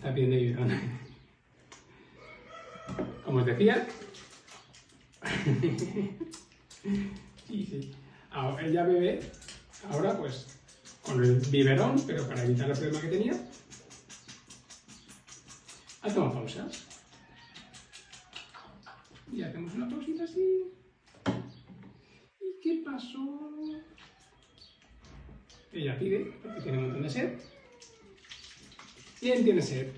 Está pidiendo biberón. Como os decía... sí, sí. Ella bebe, ahora pues, con el biberón, pero para evitar el problema que tenía. Hacemos pausas. Y hacemos una pausita así. ¿Y qué pasó? Ella pide, porque tiene un montón de sed. ¿Quién tiene sed?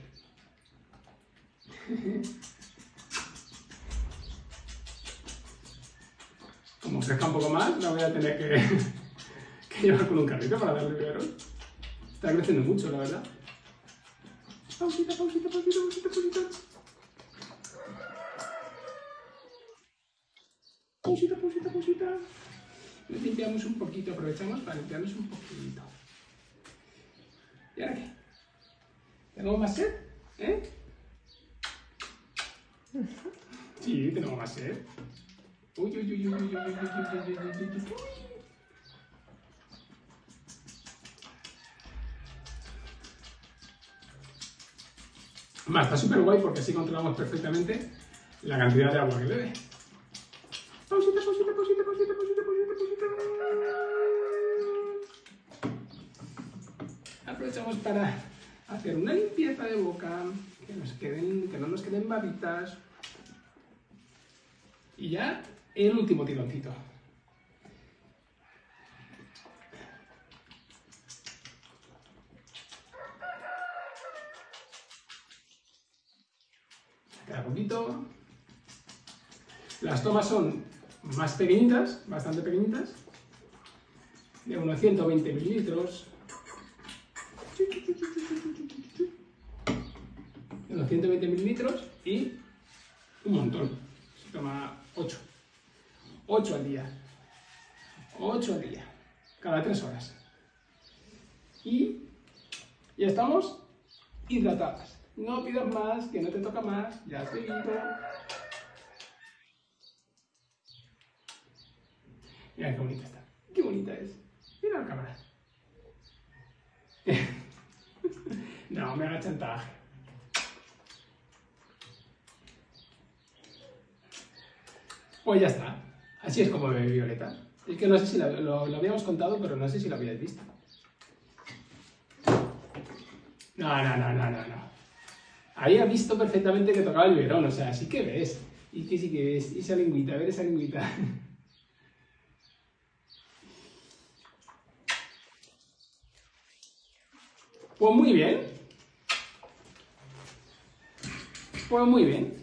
Como crezca un poco más, la voy a tener que, llevar con un carrito para darle biberón. Está creciendo mucho, la verdad. Pausita, pausita, pausita, pausita, pausita. Pausita, pausita, pausita. Limpiamos un poquito, aprovechamos para limpiarnos un poquito. ¿Y ahora qué? ¿Tenemos más sed? ¿Eh? Sí, tenemos más sed. Uy, uy, uy, uy, uy, uy, uy, uy, uy, uy, uy, uy. Más, está súper guay porque así controlamos perfectamente la cantidad de agua que bebe. Pausita, pausita, pausita, pausita, pausita, pausita, pausita. Aprovechamos para hacer una limpieza de boca, que, queden, que no nos queden babitas. Y ya el último tironcito. Queda poquito. Las tomas son más pequeñitas, bastante pequeñitas, de unos 120 mililitros. De unos 120 mililitros y un montón. Se toma 8. 8 al día. 8 al día. Cada 3 horas. Y ya estamos hidratadas. No pidas más, que no te toca más. Ya has bebido. Mira qué bonita está. Qué bonita es. Mira la cámara. no, me haga chantaje. Pues ya está. Así es como bebe Violeta. Es que no sé si lo, habíamos contado, pero no sé si lo habíais visto. No, no, no, no, no, no. Ahí ha visto perfectamente que tocaba el verón, o sea, sí que ves. Y que sí que ves. Y esa lingüita, a ver esa lingüita. Pues muy bien. Pues muy bien.